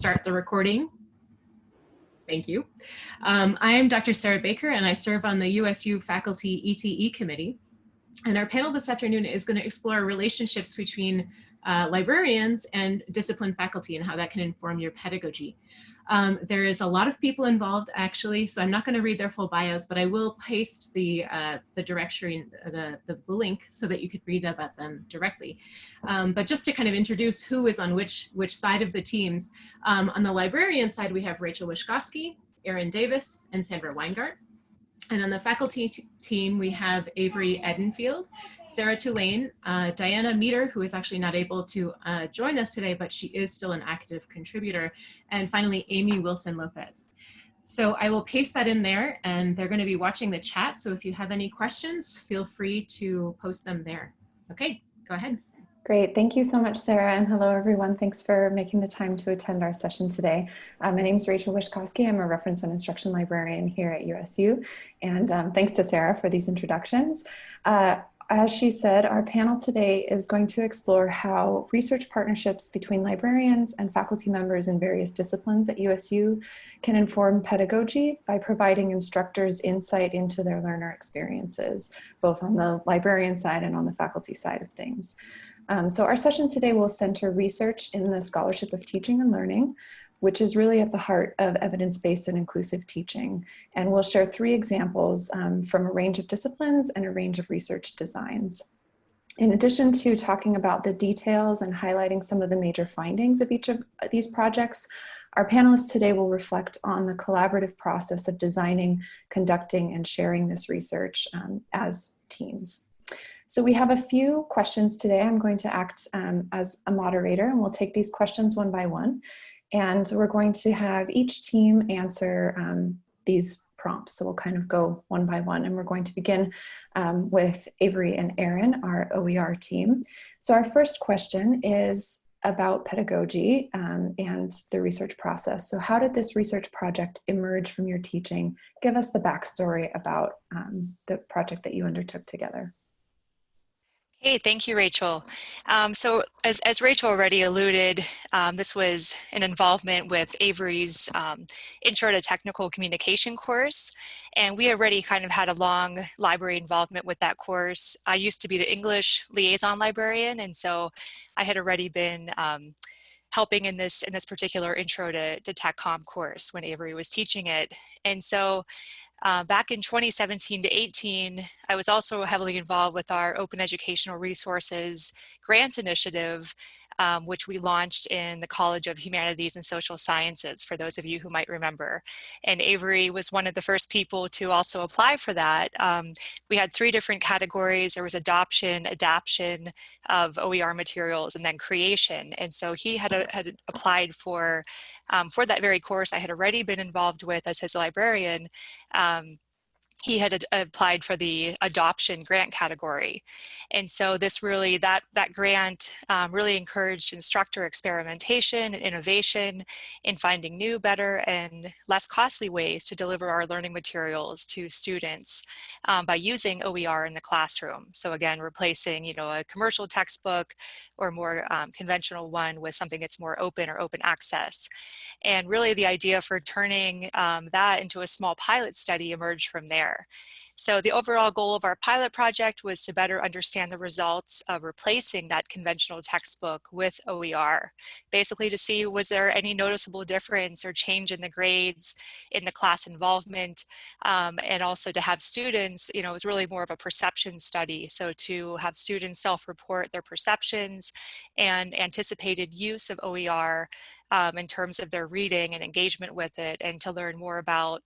start the recording. Thank you. Um, I am Dr. Sarah Baker and I serve on the USU Faculty ETE Committee. And our panel this afternoon is going to explore relationships between uh, librarians and discipline faculty and how that can inform your pedagogy. Um, there is a lot of people involved actually, so I'm not going to read their full bios, but I will paste the uh, the directory, the, the, the link so that you could read about them directly. Um, but just to kind of introduce who is on which which side of the teams, um, on the librarian side we have Rachel Wischkowski, Erin Davis, and Sandra Weingart. And on the faculty team, we have Avery Edenfield, Sarah Tulane, uh, Diana Meter, who is actually not able to uh, join us today, but she is still an active contributor. And finally, Amy Wilson Lopez. So I will paste that in there and they're gonna be watching the chat. So if you have any questions, feel free to post them there. Okay, go ahead. Great, thank you so much, Sarah, and hello everyone. Thanks for making the time to attend our session today. Um, my name is Rachel Wischkowski. I'm a reference and instruction librarian here at USU, and um, thanks to Sarah for these introductions. Uh, as she said, our panel today is going to explore how research partnerships between librarians and faculty members in various disciplines at USU can inform pedagogy by providing instructors insight into their learner experiences, both on the librarian side and on the faculty side of things. Um, so our session today will center research in the scholarship of teaching and learning, which is really at the heart of evidence-based and inclusive teaching. And we'll share three examples um, from a range of disciplines and a range of research designs. In addition to talking about the details and highlighting some of the major findings of each of these projects, our panelists today will reflect on the collaborative process of designing, conducting, and sharing this research um, as teams. So we have a few questions today. I'm going to act um, as a moderator and we'll take these questions one by one. And we're going to have each team answer um, these prompts. So we'll kind of go one by one and we're going to begin um, with Avery and Erin, our OER team. So our first question is about pedagogy um, and the research process. So how did this research project emerge from your teaching? Give us the backstory about um, the project that you undertook together. Hey, thank you, Rachel. Um, so as, as Rachel already alluded, um, this was an involvement with Avery's um, Intro to Technical Communication course. And we already kind of had a long library involvement with that course. I used to be the English liaison librarian, and so I had already been um, helping in this in this particular intro to, to TechCom course when Avery was teaching it. And so uh, back in 2017 to 18, I was also heavily involved with our Open Educational Resources grant initiative um, which we launched in the College of Humanities and Social Sciences, for those of you who might remember. And Avery was one of the first people to also apply for that. Um, we had three different categories. There was adoption, adaption of OER materials, and then creation. And so he had, a, had applied for, um, for that very course I had already been involved with as his librarian. He had applied for the adoption grant category. And so this really, that, that grant um, really encouraged instructor experimentation and innovation in finding new, better, and less costly ways to deliver our learning materials to students um, by using OER in the classroom. So again, replacing, you know, a commercial textbook or more um, conventional one with something that's more open or open access. And really the idea for turning um, that into a small pilot study emerged from there there. So the overall goal of our pilot project was to better understand the results of replacing that conventional textbook with OER. Basically to see was there any noticeable difference or change in the grades, in the class involvement, um, and also to have students, you know, it was really more of a perception study. So to have students self-report their perceptions and anticipated use of OER um, in terms of their reading and engagement with it and to learn more about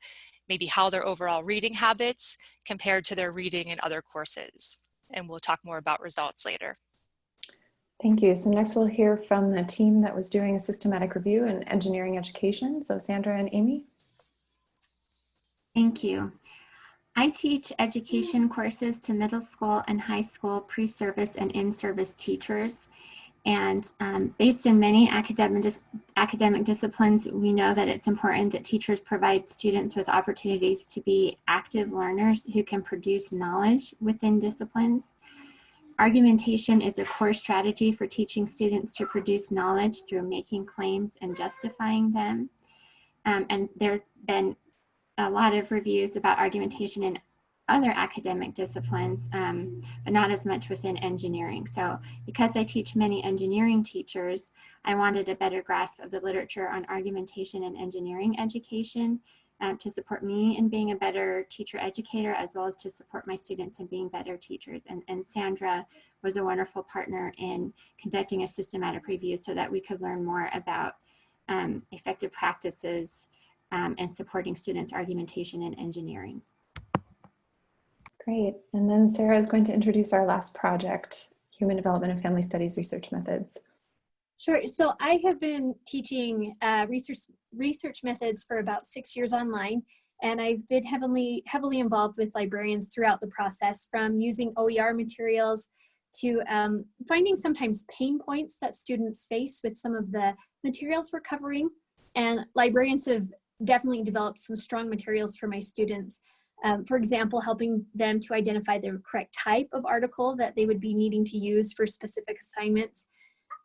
maybe how their overall reading habits compared to their reading in other courses. And we'll talk more about results later. Thank you. So next we'll hear from the team that was doing a systematic review in engineering education. So Sandra and Amy. Thank you. I teach education courses to middle school and high school pre-service and in-service teachers. And um, based in many academic, dis academic disciplines, we know that it's important that teachers provide students with opportunities to be active learners who can produce knowledge within disciplines. argumentation is a core strategy for teaching students to produce knowledge through making claims and justifying them. Um, and there have been a lot of reviews about argumentation in other academic disciplines, um, but not as much within engineering. So because I teach many engineering teachers, I wanted a better grasp of the literature on argumentation and engineering education um, to support me in being a better teacher educator, as well as to support my students in being better teachers. And, and Sandra was a wonderful partner in conducting a systematic review so that we could learn more about um, effective practices um, and supporting students' argumentation in engineering. Great. And then Sarah is going to introduce our last project, Human Development and Family Studies Research Methods. Sure. So I have been teaching uh, research research methods for about six years online, and I've been heavily heavily involved with librarians throughout the process, from using OER materials to um, finding sometimes pain points that students face with some of the materials we're covering. And librarians have definitely developed some strong materials for my students. Um, for example, helping them to identify the correct type of article that they would be needing to use for specific assignments.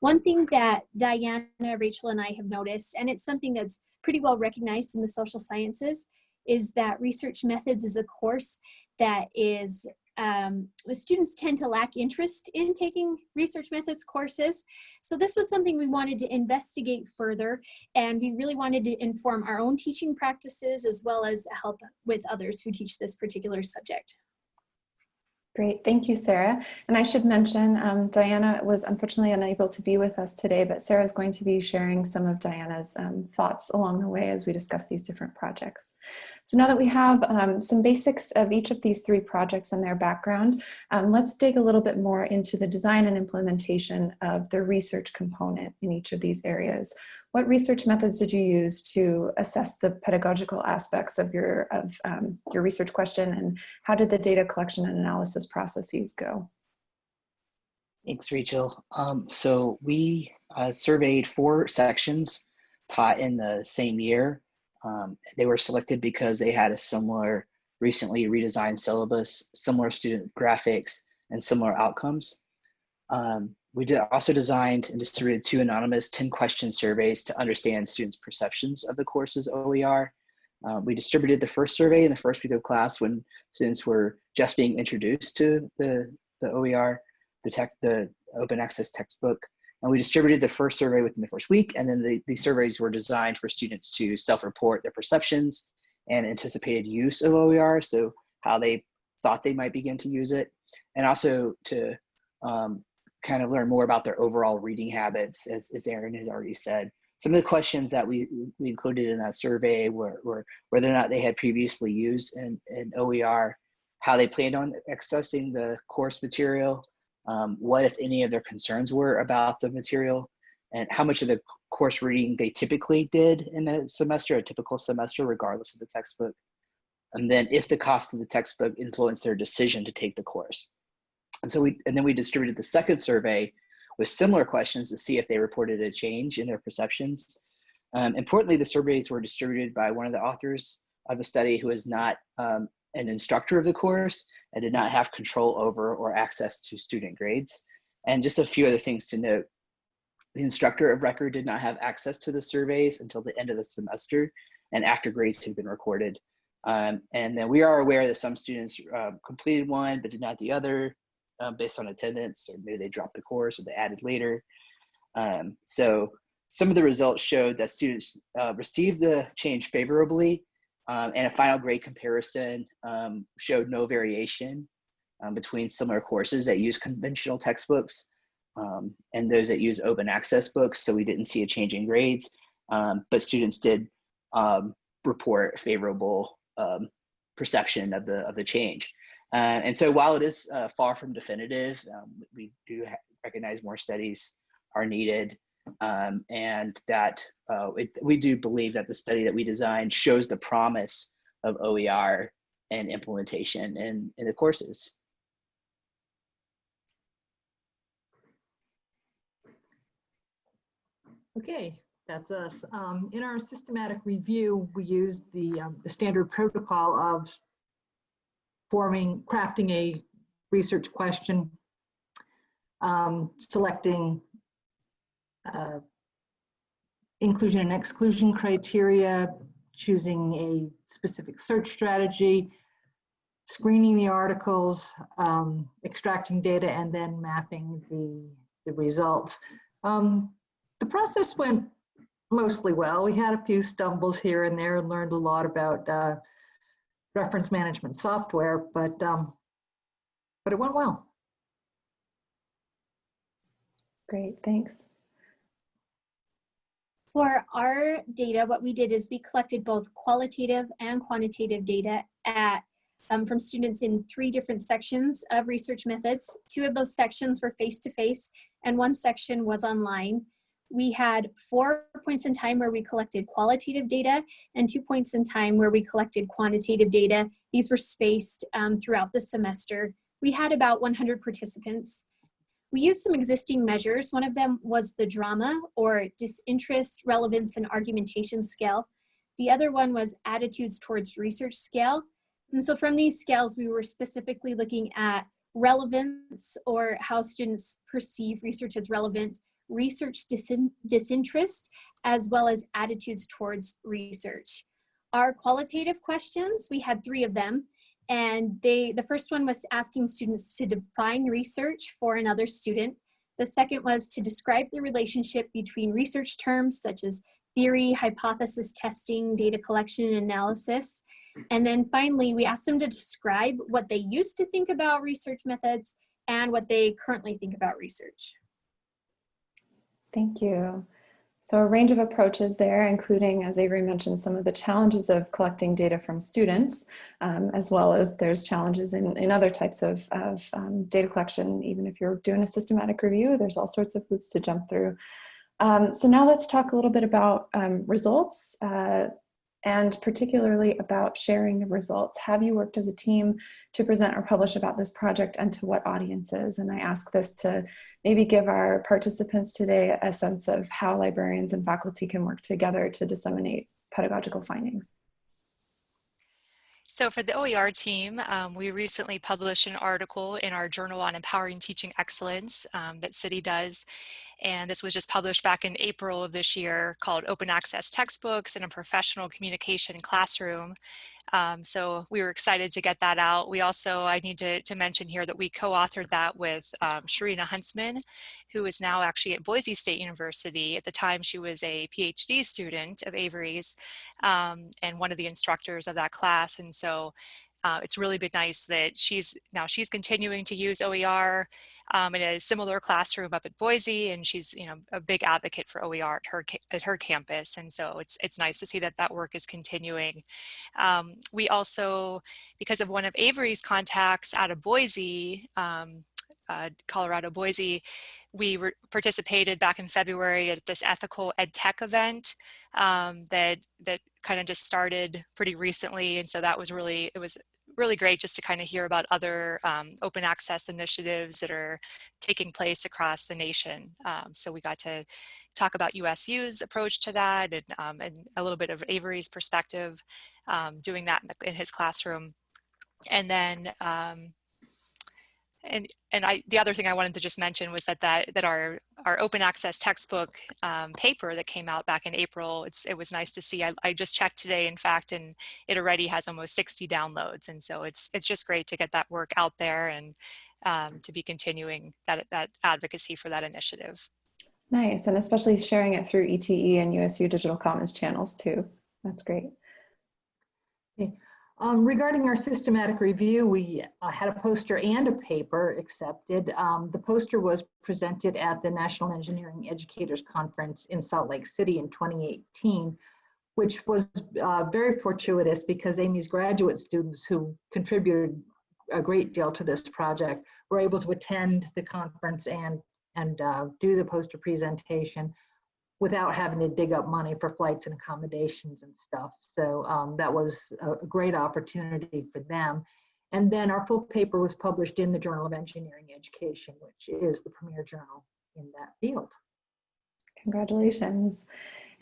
One thing that Diana, Rachel, and I have noticed, and it's something that's pretty well recognized in the social sciences, is that research methods is a course that is, um, students tend to lack interest in taking research methods courses. So this was something we wanted to investigate further, and we really wanted to inform our own teaching practices as well as help with others who teach this particular subject. Great, thank you, Sarah. And I should mention, um, Diana was unfortunately unable to be with us today, but Sarah is going to be sharing some of Diana's um, thoughts along the way as we discuss these different projects. So now that we have um, some basics of each of these three projects and their background, um, let's dig a little bit more into the design and implementation of the research component in each of these areas. What research methods did you use to assess the pedagogical aspects of your, of, um, your research question and how did the data collection and analysis processes go? Thanks, Rachel. Um, so we uh, surveyed four sections taught in the same year. Um, they were selected because they had a similar, recently redesigned syllabus, similar student graphics, and similar outcomes. Um, we did also designed and distributed two anonymous 10 question surveys to understand students' perceptions of the course's OER. Uh, we distributed the first survey in the first week of class when students were just being introduced to the, the OER, the text, the open access textbook. And we distributed the first survey within the first week. And then the, the surveys were designed for students to self-report their perceptions and anticipated use of OER. So how they thought they might begin to use it. And also to um, kind of learn more about their overall reading habits, as, as Erin has already said. Some of the questions that we, we included in that survey were, were whether or not they had previously used an, an OER, how they planned on accessing the course material, um, what, if any, of their concerns were about the material, and how much of the course reading they typically did in a semester, a typical semester, regardless of the textbook. And then if the cost of the textbook influenced their decision to take the course. And so we, and then we distributed the second survey with similar questions to see if they reported a change in their perceptions. Um, importantly, the surveys were distributed by one of the authors of the study who is not um, an instructor of the course and did not have control over or access to student grades. And just a few other things to note. The instructor of record did not have access to the surveys until the end of the semester and after grades had been recorded. Um, and then we are aware that some students uh, completed one but did not the other uh, based on attendance, or maybe they dropped the course or they added later. Um, so some of the results showed that students uh, received the change favorably, um, and a final grade comparison um, showed no variation um, between similar courses that use conventional textbooks um, and those that use open access books. So we didn't see a change in grades, um, but students did report favorable perception of the of the change. Uh, and so while it is uh, far from definitive, um, we do recognize more studies are needed um, and that uh, it, we do believe that the study that we designed shows the promise of OER and implementation in, in the courses. Okay, that's us. Um, in our systematic review, we used the, um, the standard protocol of forming, crafting a research question, um, selecting uh, inclusion and exclusion criteria, choosing a specific search strategy, screening the articles, um, extracting data, and then mapping the, the results. Um, the process went mostly well. We had a few stumbles here and there and learned a lot about uh, reference management software, but um, but it went well. Great, thanks. For our data, what we did is we collected both qualitative and quantitative data at um, from students in three different sections of research methods. Two of those sections were face-to-face -face, and one section was online. We had four points in time where we collected qualitative data and two points in time where we collected quantitative data. These were spaced um, throughout the semester. We had about 100 participants. We used some existing measures. One of them was the drama or disinterest, relevance, and argumentation scale. The other one was attitudes towards research scale. And so from these scales, we were specifically looking at relevance or how students perceive research as relevant, research disin disinterest, as well as attitudes towards research. Our qualitative questions, we had three of them, and they the first one was asking students to define research for another student. The second was to describe the relationship between research terms such as theory, hypothesis testing, data collection and analysis. And then finally, we asked them to describe what they used to think about research methods and what they currently think about research. Thank you. So a range of approaches there, including, as Avery mentioned, some of the challenges of collecting data from students, um, as well as there's challenges in, in other types of, of um, data collection. Even if you're doing a systematic review, there's all sorts of hoops to jump through. Um, so now let's talk a little bit about um, results. Uh, and particularly about sharing the results. Have you worked as a team to present or publish about this project and to what audiences? And I ask this to maybe give our participants today a sense of how librarians and faculty can work together to disseminate pedagogical findings. So for the OER team, um, we recently published an article in our journal on empowering teaching excellence um, that City does. And this was just published back in April of this year called Open Access Textbooks in a Professional Communication Classroom. Um, so we were excited to get that out. We also, I need to, to mention here that we co-authored that with um, Sharina Huntsman, who is now actually at Boise State University. At the time, she was a PhD student of Avery's um, and one of the instructors of that class. And so uh, it's really been nice that she's now she's continuing to use OER um, in a similar classroom up at Boise, and she's you know a big advocate for OER at her at her campus, and so it's it's nice to see that that work is continuing. Um, we also, because of one of Avery's contacts out of Boise, um, uh, Colorado, Boise, we participated back in February at this ethical ed tech event um, that that kind of just started pretty recently, and so that was really it was really great just to kind of hear about other um, open access initiatives that are taking place across the nation. Um, so we got to talk about USU's approach to that and, um, and a little bit of Avery's perspective um, doing that in, the, in, his classroom. And then um, and and I the other thing I wanted to just mention was that that that our our open access textbook um, paper that came out back in April it's it was nice to see I, I just checked today in fact and it already has almost 60 downloads and so it's it's just great to get that work out there and um, to be continuing that that advocacy for that initiative. Nice and especially sharing it through ETE and USU Digital Commons channels too. That's great. Okay. Um, regarding our systematic review, we uh, had a poster and a paper accepted. Um, the poster was presented at the National Engineering Educators Conference in Salt Lake City in 2018, which was uh, very fortuitous because Amy's graduate students who contributed a great deal to this project were able to attend the conference and, and uh, do the poster presentation without having to dig up money for flights and accommodations and stuff. So um, that was a great opportunity for them. And then our full paper was published in the Journal of Engineering Education, which is the premier journal in that field. Congratulations.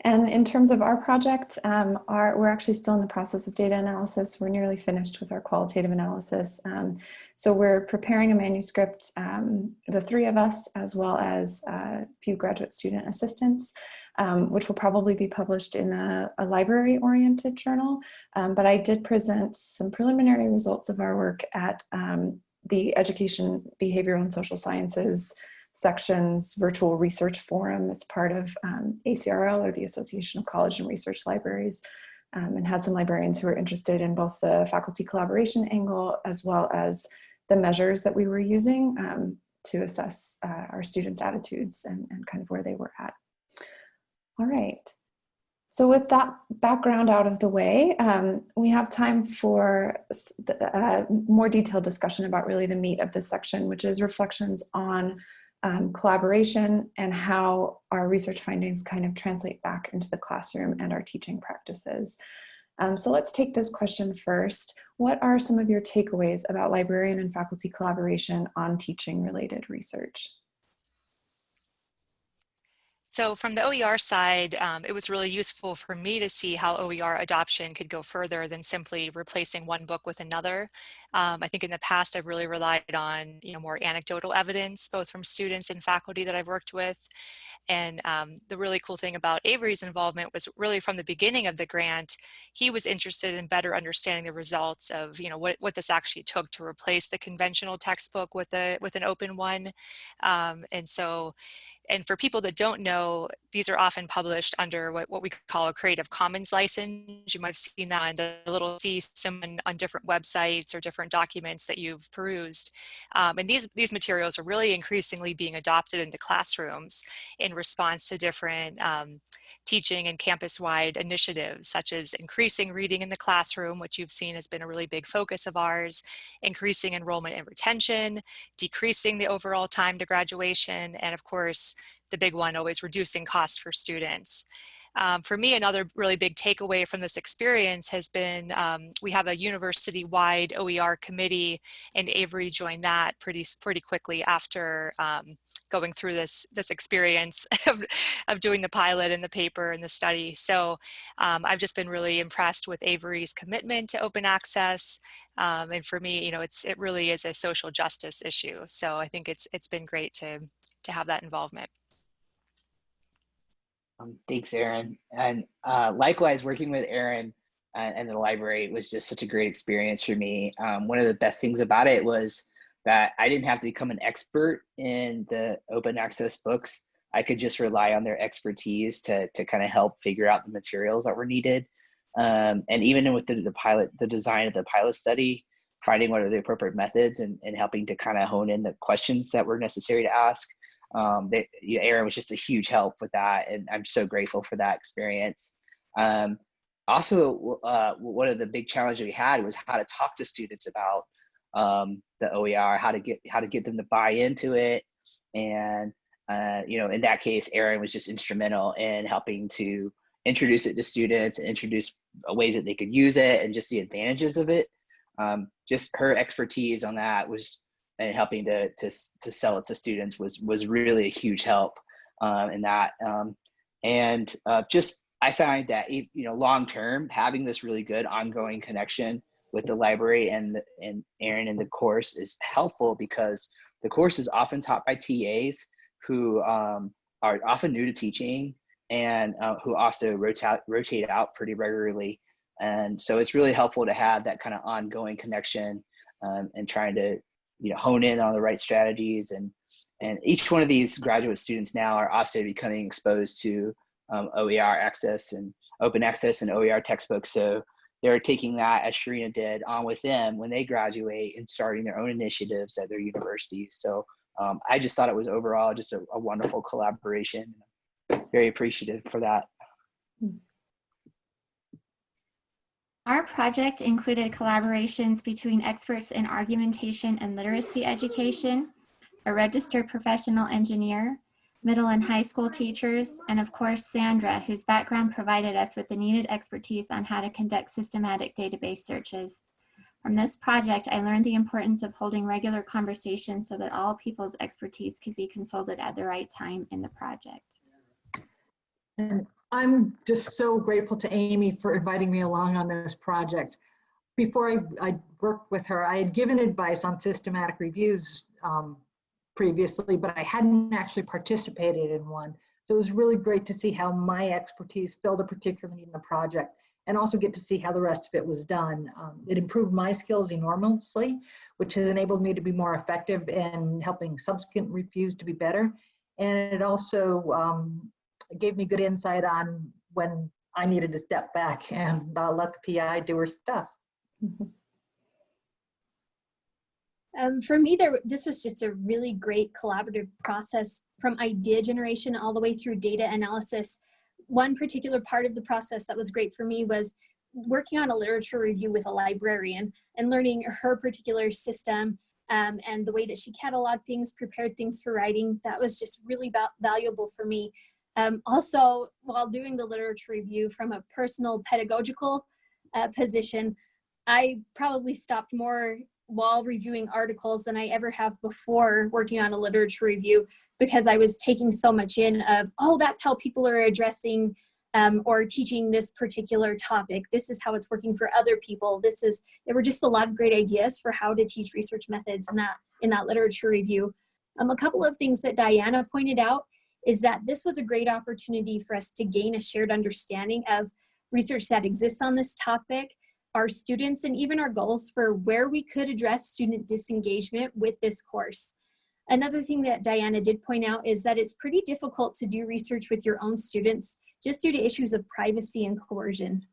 And in terms of our project, um, our, we're actually still in the process of data analysis. We're nearly finished with our qualitative analysis. Um, so we're preparing a manuscript, um, the three of us, as well as a few graduate student assistants, um, which will probably be published in a, a library-oriented journal. Um, but I did present some preliminary results of our work at um, the Education, Behavioral and Social Sciences sections virtual research forum. It's part of um, ACRL or the Association of College and Research Libraries um, and had some librarians who were interested in both the faculty collaboration angle as well as the measures that we were using um, to assess uh, our students' attitudes and, and kind of where they were at. All right. So with that background out of the way, um, we have time for a uh, more detailed discussion about really the meat of this section, which is reflections on um, collaboration and how our research findings kind of translate back into the classroom and our teaching practices. Um, so let's take this question first. What are some of your takeaways about librarian and faculty collaboration on teaching related research? So from the OER side, um, it was really useful for me to see how OER adoption could go further than simply replacing one book with another. Um, I think in the past, I've really relied on you know, more anecdotal evidence, both from students and faculty that I've worked with. And um, the really cool thing about Avery's involvement was really from the beginning of the grant, he was interested in better understanding the results of you know, what, what this actually took to replace the conventional textbook with, a, with an open one. Um, and so and for people that don't know, these are often published under what, what we call a Creative Commons license. You might have seen that in the little C symbol on different websites or different documents that you've perused. Um, and these, these materials are really increasingly being adopted into classrooms in response to different um, teaching and campus-wide initiatives, such as increasing reading in the classroom, which you've seen has been a really big focus of ours, increasing enrollment and retention, decreasing the overall time to graduation, and of course, the big one, always reducing costs for students. Um, for me, another really big takeaway from this experience has been um, we have a university-wide OER committee, and Avery joined that pretty pretty quickly after um, going through this this experience of, of doing the pilot and the paper and the study. So um, I've just been really impressed with Avery's commitment to open access, um, and for me, you know, it's it really is a social justice issue. So I think it's it's been great to to have that involvement. Um, thanks, Erin. And uh, likewise, working with Erin and, and, the library was just such a great experience for me. Um, one of the best things about it was that I didn't have to become an expert in the open access books. I could just rely on their expertise to, to kind of help figure out the materials that were needed. Um, and even with the, the pilot, the design of the pilot study, finding what are the appropriate methods and, and helping to kind of hone in the questions that were necessary to ask um, know, Erin was just a huge help with that, and I'm so grateful for that experience. Um, also, uh, one of the big challenges we had was how to talk to students about um, the OER, how to get how to get them to buy into it, and uh, you know, in that case, Erin was just instrumental in helping to introduce it to students and introduce ways that they could use it and just the advantages of it. Um, just her expertise on that was and helping to, to, to sell it to students was, was really a huge help um, in that. Um, and uh, just, I find that, you know, long-term, having this really good ongoing connection with the library and, and Erin in the course is helpful because the course is often taught by TAs who um, are often new to teaching and uh, who also rotate, rotate out pretty regularly. And so it's really helpful to have that kind of ongoing connection um, and trying to you know hone in on the right strategies and and each one of these graduate students now are also becoming exposed to um, OER access and open access and OER textbooks. So they're taking that as Sharina did on with them when they graduate and starting their own initiatives at their universities. So um, I just thought it was overall just a, a wonderful collaboration. Very appreciative for that. Our project included collaborations between experts in argumentation and literacy education, a registered professional engineer, middle and high school teachers, and of course, Sandra, whose background provided us with the needed expertise on how to conduct systematic database searches. From this project, I learned the importance of holding regular conversations so that all people's expertise could be consulted at the right time in the project. And I'm just so grateful to Amy for inviting me along on this project. Before I, I worked with her, I had given advice on systematic reviews um, previously, but I hadn't actually participated in one. So it was really great to see how my expertise filled a particular need in the project and also get to see how the rest of it was done. Um, it improved my skills enormously, which has enabled me to be more effective in helping subsequent reviews to be better. And it also um, gave me good insight on when I needed to step back and uh, let the PI do her stuff. Um, for me, there this was just a really great collaborative process from idea generation all the way through data analysis. One particular part of the process that was great for me was working on a literature review with a librarian and learning her particular system um, and the way that she cataloged things, prepared things for writing. That was just really valuable for me. Um, also, while doing the literature review from a personal pedagogical uh, position, I probably stopped more while reviewing articles than I ever have before working on a literature review because I was taking so much in of, oh, that's how people are addressing um, or teaching this particular topic. This is how it's working for other people. This is, there were just a lot of great ideas for how to teach research methods in that, in that literature review. Um, a couple of things that Diana pointed out is that this was a great opportunity for us to gain a shared understanding of research that exists on this topic, our students, and even our goals for where we could address student disengagement with this course. Another thing that Diana did point out is that it's pretty difficult to do research with your own students just due to issues of privacy and coercion.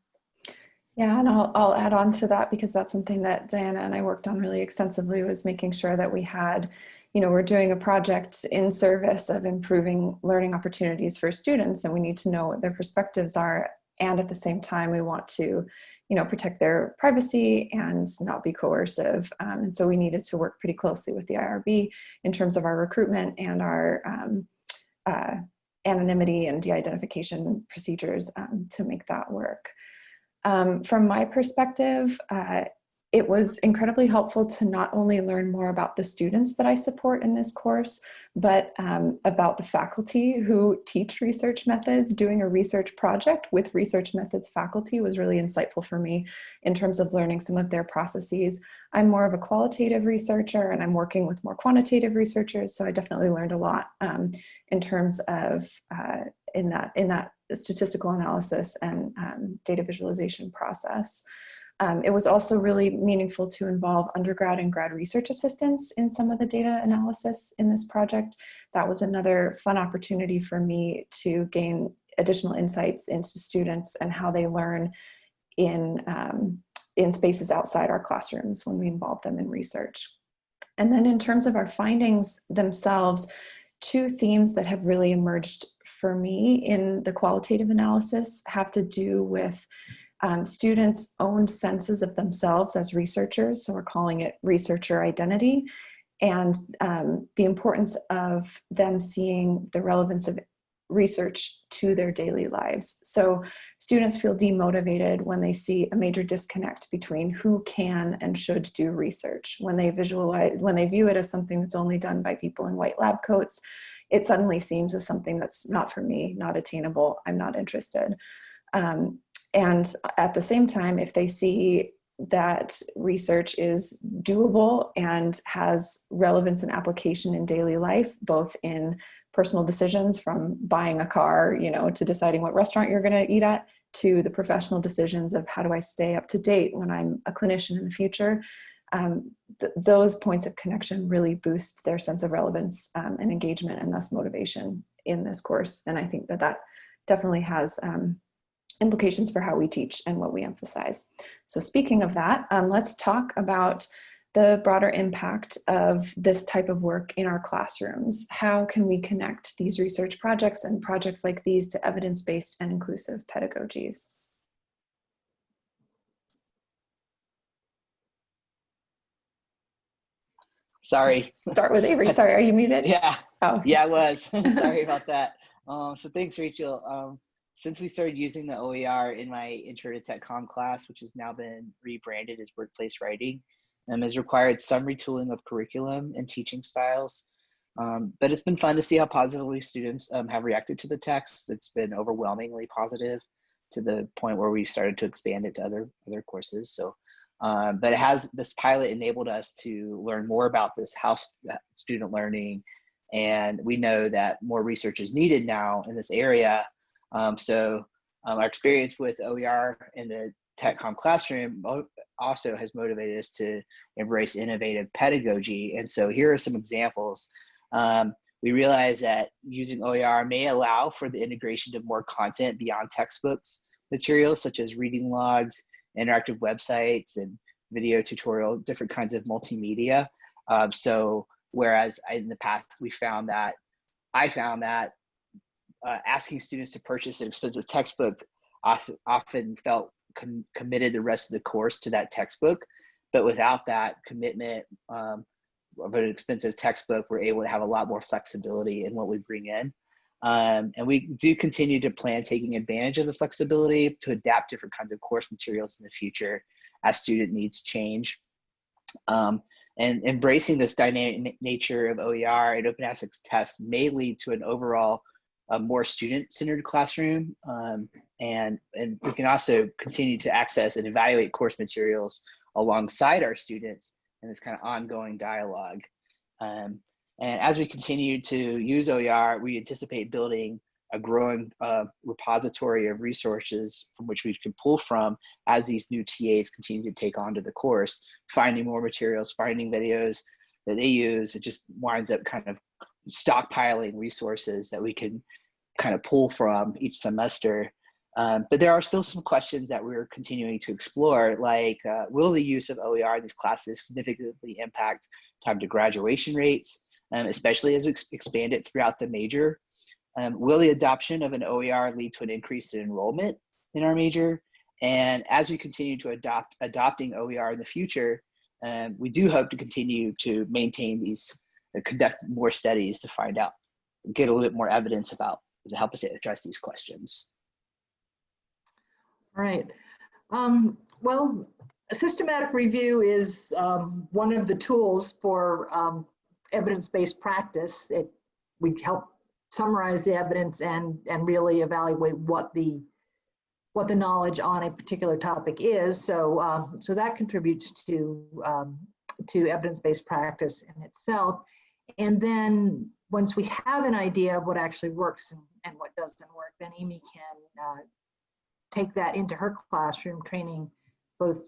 Yeah, and I'll, I'll add on to that because that's something that Diana and I worked on really extensively was making sure that we had, you know, we're doing a project in service of improving learning opportunities for students and we need to know what their perspectives are. And at the same time, we want to, you know, protect their privacy and not be coercive. Um, and so we needed to work pretty closely with the IRB in terms of our recruitment and our um, uh, anonymity and de-identification procedures um, to make that work. Um, from my perspective, uh, it was incredibly helpful to not only learn more about the students that I support in this course, but um, about the faculty who teach research methods. Doing a research project with research methods faculty was really insightful for me in terms of learning some of their processes. I'm more of a qualitative researcher and I'm working with more quantitative researchers, so I definitely learned a lot um, in terms of uh, in that in that statistical analysis and um, data visualization process. Um, it was also really meaningful to involve undergrad and grad research assistants in some of the data analysis in this project. That was another fun opportunity for me to gain additional insights into students and how they learn in, um, in spaces outside our classrooms when we involve them in research. And then in terms of our findings themselves, two themes that have really emerged for me in the qualitative analysis have to do with um, students' own senses of themselves as researchers, so we're calling it researcher identity, and um, the importance of them seeing the relevance of research to their daily lives. So students feel demotivated when they see a major disconnect between who can and should do research. When they visualize, when they view it as something that's only done by people in white lab coats, it suddenly seems as something that's not for me, not attainable, I'm not interested. Um, and at the same time, if they see that research is doable and has relevance and application in daily life, both in personal decisions from buying a car, you know, to deciding what restaurant you're gonna eat at, to the professional decisions of how do I stay up to date when I'm a clinician in the future. Um, th those points of connection really boost their sense of relevance um, and engagement and thus motivation in this course. And I think that that definitely has um, implications for how we teach and what we emphasize. So speaking of that, um, let's talk about the broader impact of this type of work in our classrooms. How can we connect these research projects and projects like these to evidence-based and inclusive pedagogies? Sorry. Start with Avery. Sorry, are you muted? Yeah. Oh. Yeah, I was. Sorry about that. Um, so thanks, Rachel. Um, since we started using the OER in my Intro to Tech Com class, which has now been rebranded as Workplace Writing, um, has required some retooling of curriculum and teaching styles. Um, but it's been fun to see how positively students um, have reacted to the text. It's been overwhelmingly positive to the point where we started to expand it to other other courses. So, um, but it has this pilot enabled us to learn more about this house student learning, and we know that more research is needed now in this area. Um, so, um, our experience with OER in the TechCom classroom also has motivated us to embrace innovative pedagogy. And so, here are some examples. Um, we realize that using OER may allow for the integration of more content beyond textbooks materials, such as reading logs, interactive websites, and video tutorial, different kinds of multimedia. Um, so whereas in the past we found that, I found that uh, asking students to purchase an expensive textbook often felt com committed the rest of the course to that textbook. But without that commitment, um, of an expensive textbook, we're able to have a lot more flexibility in what we bring in. Um, and we do continue to plan taking advantage of the flexibility to adapt different kinds of course materials in the future as student needs change. Um, and embracing this dynamic nature of OER and open access tests may lead to an overall a more student-centered classroom. Um, and, and we can also continue to access and evaluate course materials alongside our students in this kind of ongoing dialogue. Um, and as we continue to use OER, we anticipate building a growing uh, repository of resources from which we can pull from as these new TAs continue to take on to the course, finding more materials, finding videos that they use. It just winds up kind of stockpiling resources that we can kind of pull from each semester um, but there are still some questions that we're continuing to explore, like uh, will the use of OER in these classes significantly impact time to graduation rates, um, especially as we ex expand it throughout the major? Um, will the adoption of an OER lead to an increase in enrollment in our major? And as we continue to adopt adopting OER in the future, um, we do hope to continue to maintain these, conduct more studies to find out, get a little bit more evidence about, to help us address these questions. All right. Um, well, systematic review is um, one of the tools for um, evidence-based practice. It, we help summarize the evidence and, and really evaluate what the what the knowledge on a particular topic is. So, um, so that contributes to um, to evidence-based practice in itself. And then once we have an idea of what actually works and, and what doesn't work, then Amy can uh, take that into her classroom, training both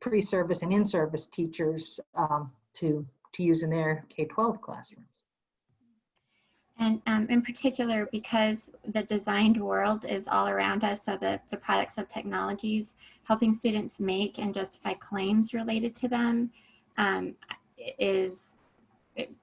pre-service and in-service teachers um, to, to use in their K-12 classrooms. And um, in particular, because the designed world is all around us, so the, the products of technologies, helping students make and justify claims related to them um, is,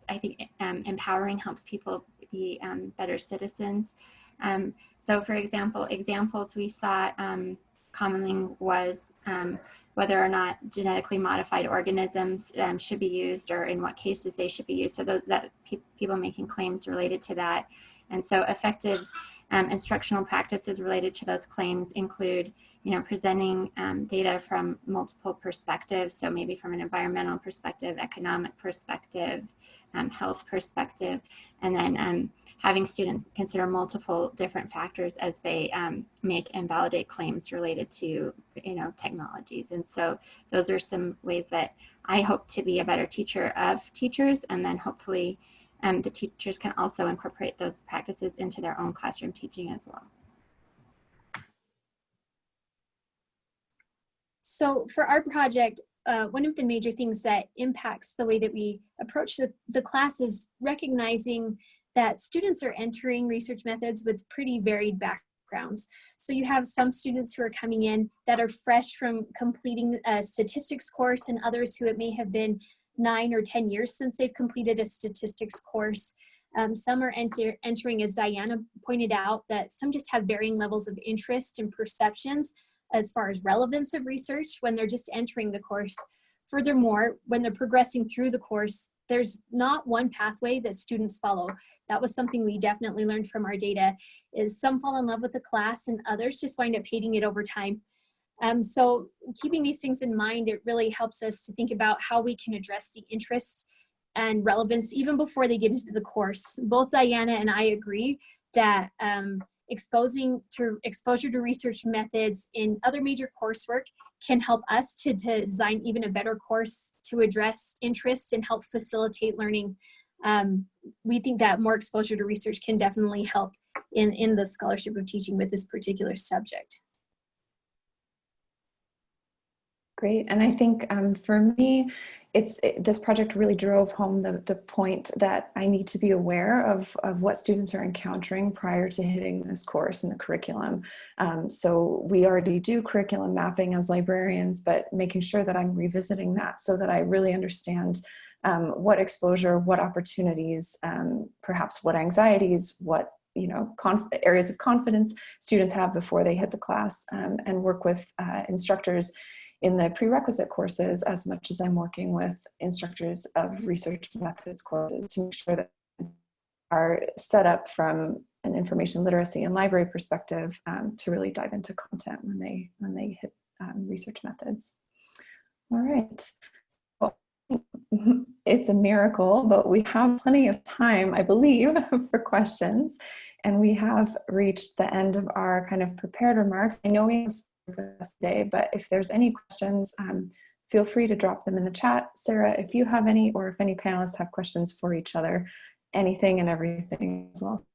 I think, um, empowering, helps people be um, better citizens. Um, so for example, examples we saw um, commonly was um, whether or not genetically modified organisms should be used or in what cases they should be used. So that pe people making claims related to that. And so effective um, instructional practices related to those claims include, you know, presenting um, data from multiple perspectives. So maybe from an environmental perspective, economic perspective, um, health perspective, and then um, having students consider multiple different factors as they um, make and validate claims related to, you know, technologies. And so those are some ways that I hope to be a better teacher of teachers, and then hopefully um, the teachers can also incorporate those practices into their own classroom teaching as well. So for our project, uh, one of the major things that impacts the way that we approach the, the class is recognizing that students are entering research methods with pretty varied backgrounds. So you have some students who are coming in that are fresh from completing a statistics course and others who it may have been nine or 10 years since they've completed a statistics course. Um, some are enter entering, as Diana pointed out, that some just have varying levels of interest and perceptions as far as relevance of research when they're just entering the course. Furthermore, when they're progressing through the course, there's not one pathway that students follow. That was something we definitely learned from our data is some fall in love with the class and others just wind up hating it over time. Um, so keeping these things in mind, it really helps us to think about how we can address the interest and relevance even before they get into the course. Both Diana and I agree that um, exposing to exposure to research methods in other major coursework can help us to, to design even a better course to address interest and help facilitate learning. Um, we think that more exposure to research can definitely help in, in the scholarship of teaching with this particular subject. Great, and I think um, for me, it's it, this project really drove home the, the point that I need to be aware of, of what students are encountering prior to hitting this course in the curriculum. Um, so we already do curriculum mapping as librarians, but making sure that I'm revisiting that so that I really understand um, what exposure, what opportunities, um, perhaps what anxieties, what you know, areas of confidence students have before they hit the class um, and work with uh, instructors in the prerequisite courses as much as I'm working with instructors of research methods courses to make sure that are set up from an information literacy and library perspective um, to really dive into content when they when they hit um, research methods. All right. Well, it's a miracle, but we have plenty of time, I believe, for questions. And we have reached the end of our kind of prepared remarks. I know we us today, but if there's any questions, um, feel free to drop them in the chat. Sarah, if you have any, or if any panelists have questions for each other, anything and everything as well.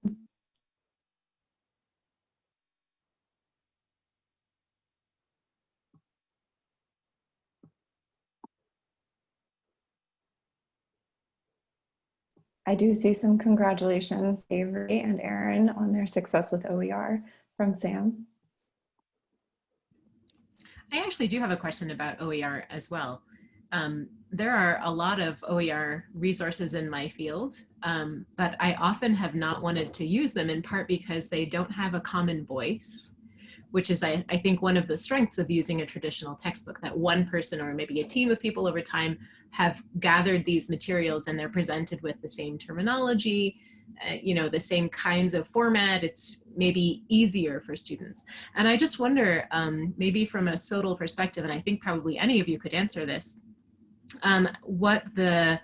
I do see some congratulations, Avery and Erin, on their success with OER from Sam. I actually do have a question about OER as well. Um, there are a lot of OER resources in my field, um, but I often have not wanted to use them in part because they don't have a common voice, which is, I, I think, one of the strengths of using a traditional textbook, that one person or maybe a team of people over time have gathered these materials and they're presented with the same terminology, uh, you know, the same kinds of format. It's maybe easier for students. And I just wonder, um, maybe from a SOTL perspective, and I think probably any of you could answer this, um, what the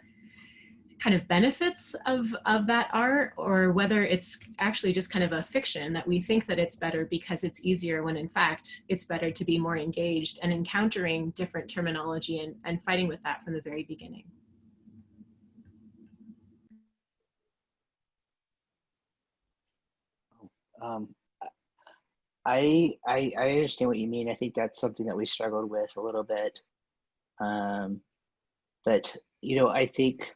kind of benefits of, of that are, or whether it's actually just kind of a fiction that we think that it's better because it's easier when in fact it's better to be more engaged and encountering different terminology and, and fighting with that from the very beginning. Um, I, I I understand what you mean. I think that's something that we struggled with a little bit. Um, but you know, I think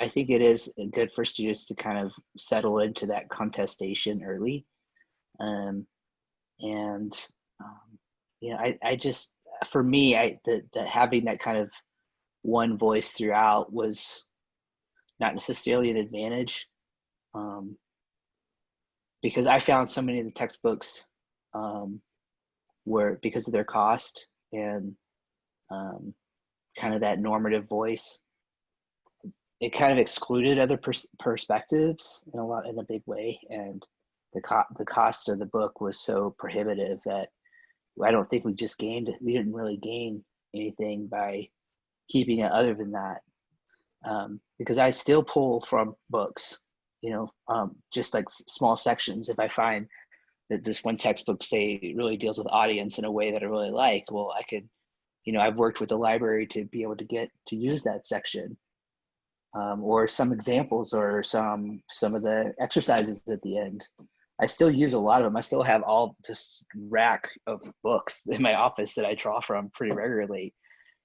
I think it is good for students to kind of settle into that contestation early. Um, and um, you know, I I just for me, I that having that kind of one voice throughout was not necessarily an advantage. Um, because I found so many of the textbooks um, were because of their cost and um, kind of that normative voice. It kind of excluded other pers perspectives in a lot in a big way, and the co the cost of the book was so prohibitive that I don't think we just gained. We didn't really gain anything by keeping it other than that, um, because I still pull from books you know, um, just like small sections. If I find that this one textbook, say, really deals with audience in a way that I really like, well, I could, you know, I've worked with the library to be able to get to use that section. Um, or some examples or some some of the exercises at the end. I still use a lot of them. I still have all this rack of books in my office that I draw from pretty regularly,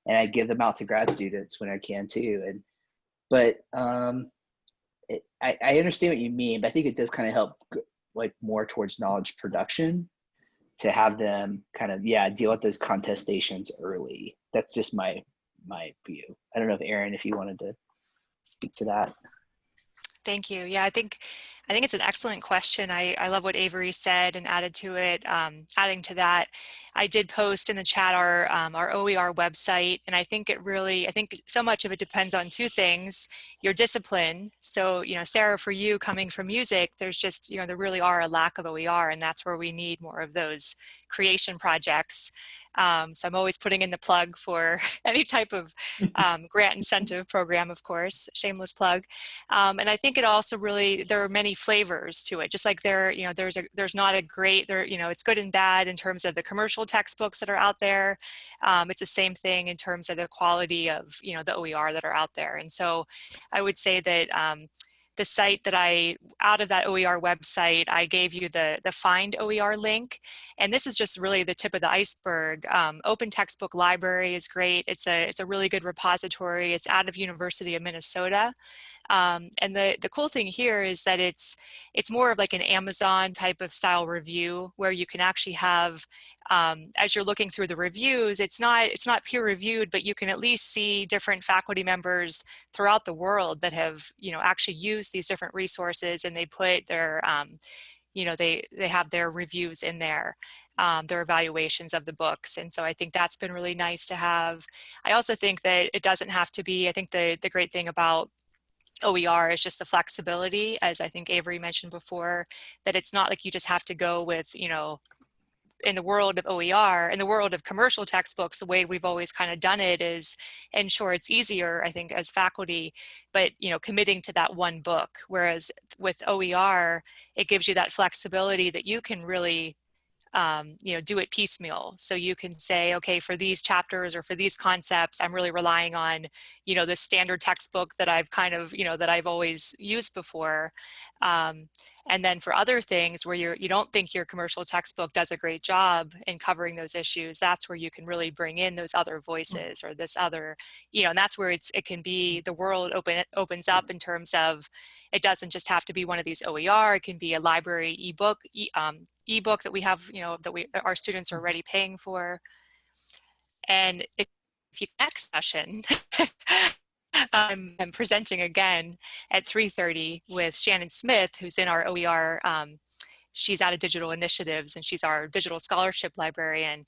and I give them out to grad students when I can too. And but um, it, I, I understand what you mean, but I think it does kind of help like more towards knowledge production to have them kind of yeah deal with those contestations early. That's just my my view. I don't know if Erin, if you wanted to speak to that. Thank you. Yeah, I think I think it's an excellent question. I, I love what Avery said and added to it. Um, adding to that, I did post in the chat our um, our OER website, and I think it really I think so much of it depends on two things: your discipline. So you know, Sarah, for you coming from music, there's just you know there really are a lack of OER, and that's where we need more of those creation projects. Um, so I'm always putting in the plug for any type of um, grant incentive program, of course, shameless plug. Um, and I think it also really, there are many flavors to it, just like there, you know, there's a, there's not a great, there, you know, it's good and bad in terms of the commercial textbooks that are out there. Um, it's the same thing in terms of the quality of, you know, the OER that are out there. And so I would say that um, the site that I, out of that OER website, I gave you the, the Find OER link. And this is just really the tip of the iceberg. Um, Open Textbook Library is great. It's a, it's a really good repository. It's out of University of Minnesota. Um, and the, the cool thing here is that it's, it's more of like an Amazon type of style review where you can actually have, um, as you're looking through the reviews, it's not, it's not peer reviewed, but you can at least see different faculty members throughout the world that have, you know, actually used these different resources and they put their, um, you know, they, they have their reviews in there, um, their evaluations of the books. And so I think that's been really nice to have. I also think that it doesn't have to be, I think the, the great thing about Oh, OER is just the flexibility, as I think Avery mentioned before, that it's not like you just have to go with, you know, in the world of OER, in the world of commercial textbooks, the way we've always kind of done it is, and sure, it's easier, I think, as faculty, but, you know, committing to that one book. Whereas with OER, it gives you that flexibility that you can really um, you know, do it piecemeal. So you can say, okay, for these chapters or for these concepts, I'm really relying on, you know, the standard textbook that I've kind of, you know, that I've always used before. Um, and then for other things where you're, you don't think your commercial textbook does a great job in covering those issues, that's where you can really bring in those other voices or this other, you know, and that's where it's, it can be, the world open, opens up in terms of, it doesn't just have to be one of these OER, it can be a library ebook, e, um, ebook that we have, you know, that we, our students are already paying for. And if you next session, I'm, I'm, presenting again at 3.30 with Shannon Smith, who's in our OER, um, she's out of digital initiatives and she's our digital scholarship librarian.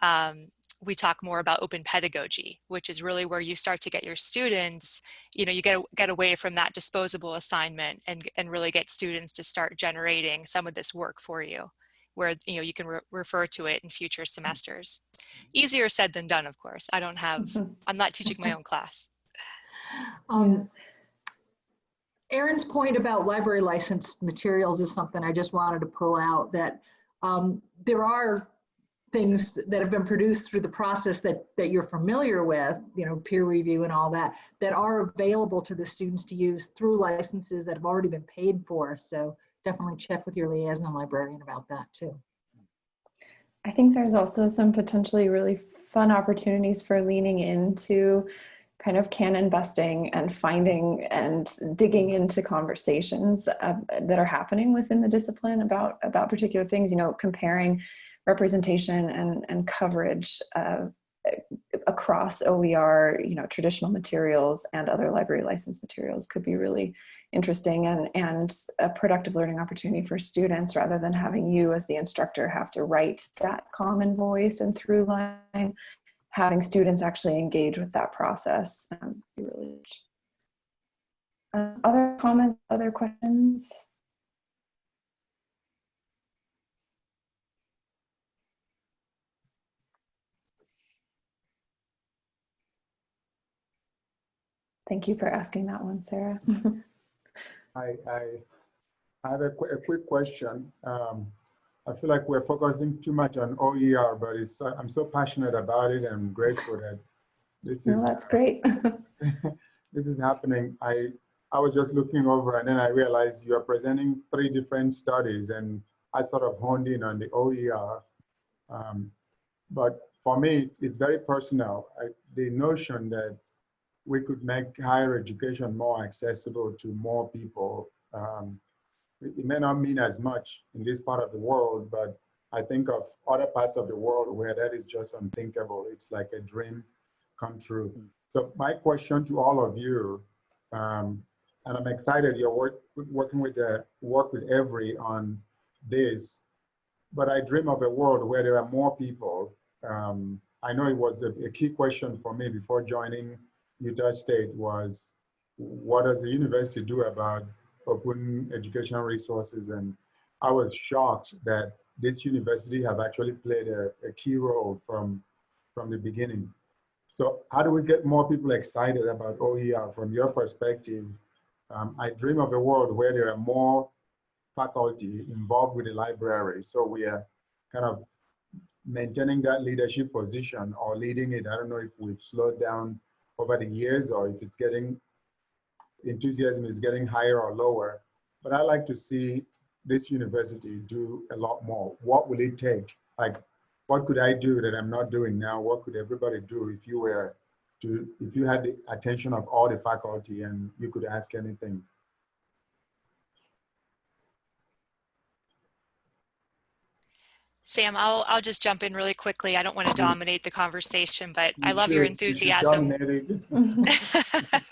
Um, we talk more about open pedagogy, which is really where you start to get your students, you know, you get, get away from that disposable assignment and, and really get students to start generating some of this work for you where you know you can re refer to it in future semesters. Easier said than done, of course. I don't have, I'm not teaching my own class. Um, Erin's point about library licensed materials is something I just wanted to pull out that um, there are things that have been produced through the process that, that you're familiar with, you know, peer review and all that, that are available to the students to use through licenses that have already been paid for. So definitely check with your liaison librarian about that too. I think there's also some potentially really fun opportunities for leaning into kind of canon busting and finding and digging into conversations uh, that are happening within the discipline about about particular things you know comparing representation and and coverage uh, across OER you know traditional materials and other library license materials could be really interesting and and a productive learning opportunity for students rather than having you as the instructor have to write that common voice and through line having students actually engage with that process. Um, really uh, other comments, other questions? Thank you for asking that one, Sarah. I, I have a, qu a quick question. Um, I feel like we're focusing too much on OER, but it's I'm so passionate about it and I'm grateful that this no, is. that's great. this is happening. I I was just looking over and then I realized you are presenting three different studies and I sort of honed in on the OER. Um, but for me, it's very personal. I, the notion that we could make higher education more accessible to more people um, it may not mean as much in this part of the world, but I think of other parts of the world where that is just unthinkable. It's like a dream come true. Hmm. So my question to all of you, um, and I'm excited you're work, working with the work with Avery on this, but I dream of a world where there are more people. Um, I know it was a, a key question for me before joining Utah State was, what does the university do about open educational resources. And I was shocked that this university have actually played a, a key role from, from the beginning. So how do we get more people excited about OER from your perspective? Um, I dream of a world where there are more faculty involved with the library. So we are kind of maintaining that leadership position or leading it. I don't know if we've slowed down over the years or if it's getting, enthusiasm is getting higher or lower. But I like to see this university do a lot more. What will it take? Like, what could I do that I'm not doing now? What could everybody do if you were to, if you had the attention of all the faculty and you could ask anything? Sam, I'll, I'll just jump in really quickly. I don't want to dominate the conversation, but I love your should- you should enthusiasm.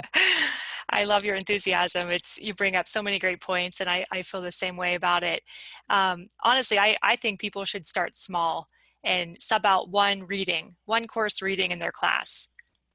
I love your enthusiasm. It's you bring up so many great points, and I, I feel the same way about it. Um, honestly, I, I think people should start small and sub out one reading, one course reading in their class,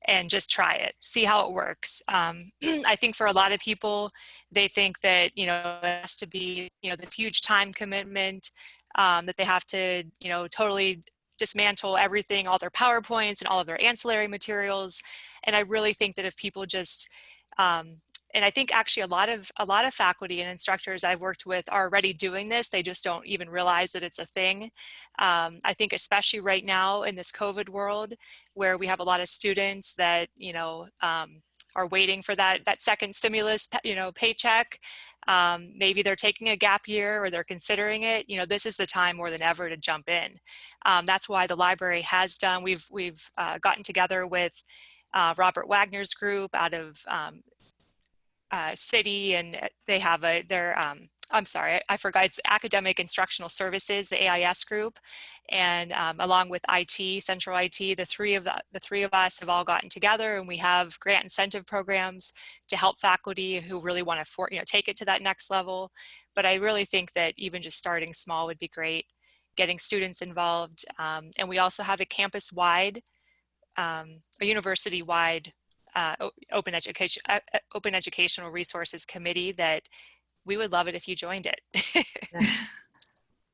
and just try it, see how it works. Um, I think for a lot of people, they think that you know it has to be you know this huge time commitment um, that they have to you know totally dismantle everything, all their PowerPoints and all of their ancillary materials. And I really think that if people just um, and I think actually a lot of a lot of faculty and instructors I've worked with are already doing this. They just don't even realize that it's a thing. Um, I think especially right now in this COVID world, where we have a lot of students that you know um, are waiting for that that second stimulus, you know, paycheck. Um, maybe they're taking a gap year or they're considering it. You know, this is the time more than ever to jump in. Um, that's why the library has done. We've we've uh, gotten together with uh, Robert Wagner's group out of um, uh, City, and they have a their. Um, I'm sorry, I, forgot. It's Academic Instructional Services, the AIS group, and um, along with IT, Central IT, the three of the, the three of us have all gotten together, and we have grant incentive programs to help faculty who really want to, you know, take it to that next level. But I really think that even just starting small would be great, getting students involved, um, and we also have a campus-wide um, a university-wide uh, open education uh, open educational resources committee that we would love it if you joined it.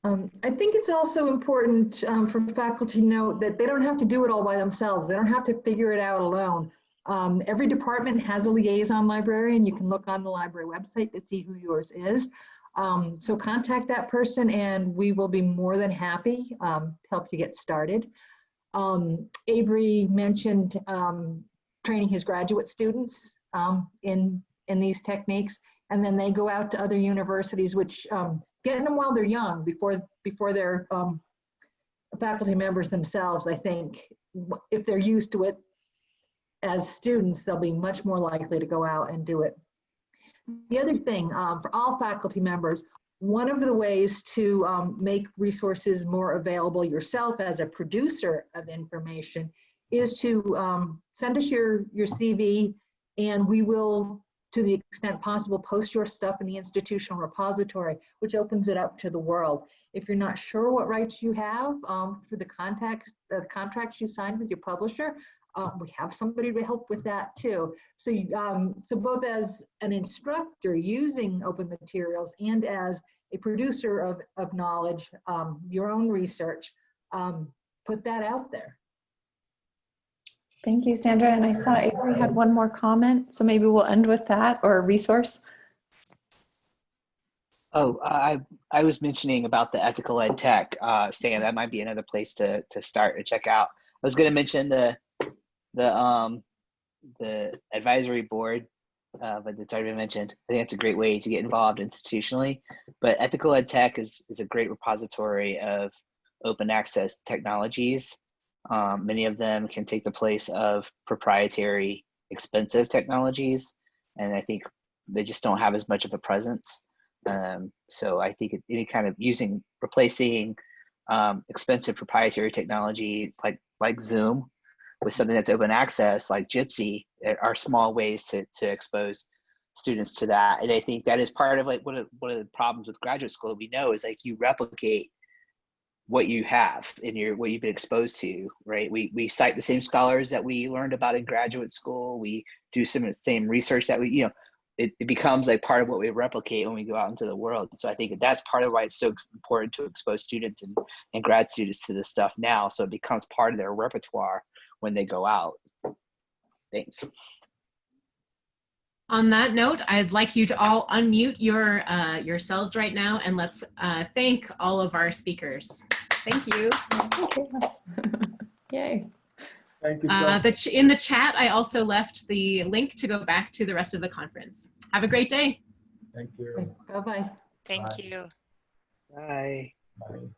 Um, I think it's also important um, for faculty to know that they don't have to do it all by themselves. They don't have to figure it out alone. Um, every department has a liaison librarian. You can look on the library website to see who yours is. Um, so contact that person and we will be more than happy um, to help you get started. Um, Avery mentioned um, training his graduate students um, in, in these techniques, and then they go out to other universities, which um, getting them while they're young, before, before they're um, faculty members themselves, I think, if they're used to it as students, they'll be much more likely to go out and do it. The other thing, um, for all faculty members, one of the ways to um, make resources more available yourself as a producer of information is to um, send us your, your CV and we will, to the extent possible, post your stuff in the institutional repository, which opens it up to the world. If you're not sure what rights you have um, for the contact, the contracts you signed with your publisher, um, we have somebody to help with that too. So, um, so both as an instructor using open materials and as a producer of, of knowledge, um, your own research, um, put that out there. Thank you, Sandra. And I saw Avery had one more comment, so maybe we'll end with that or a resource. Oh, I I was mentioning about the ethical ed tech, uh, Sam. That might be another place to to start to check out. I was going to mention the the um the advisory board, uh, but it's already been mentioned. I think it's a great way to get involved institutionally. But ethical ed tech is is a great repository of open access technologies. Um, many of them can take the place of proprietary, expensive technologies, and I think they just don't have as much of a presence. Um, so I think any kind of using replacing um, expensive proprietary technology like like Zoom with something that's open access like Jitsi are small ways to to expose students to that. And I think that is part of like one of one of the problems with graduate school we know is like you replicate what you have in your what you've been exposed to, right? We we cite the same scholars that we learned about in graduate school. We do some of the same research that we, you know, it, it becomes like part of what we replicate when we go out into the world. So I think that's part of why it's so important to expose students and, and grad students to this stuff now. So it becomes part of their repertoire when they go out. Thanks. On that note, I'd like you to all unmute your uh, yourselves right now and let's uh, thank all of our speakers. Thank you. Yay. Thank you so Uh, the ch in the chat, I also left the link to go back to the rest of the conference. Have a great day. Thank you. Bye-bye. Thank Bye. you. Bye. Bye.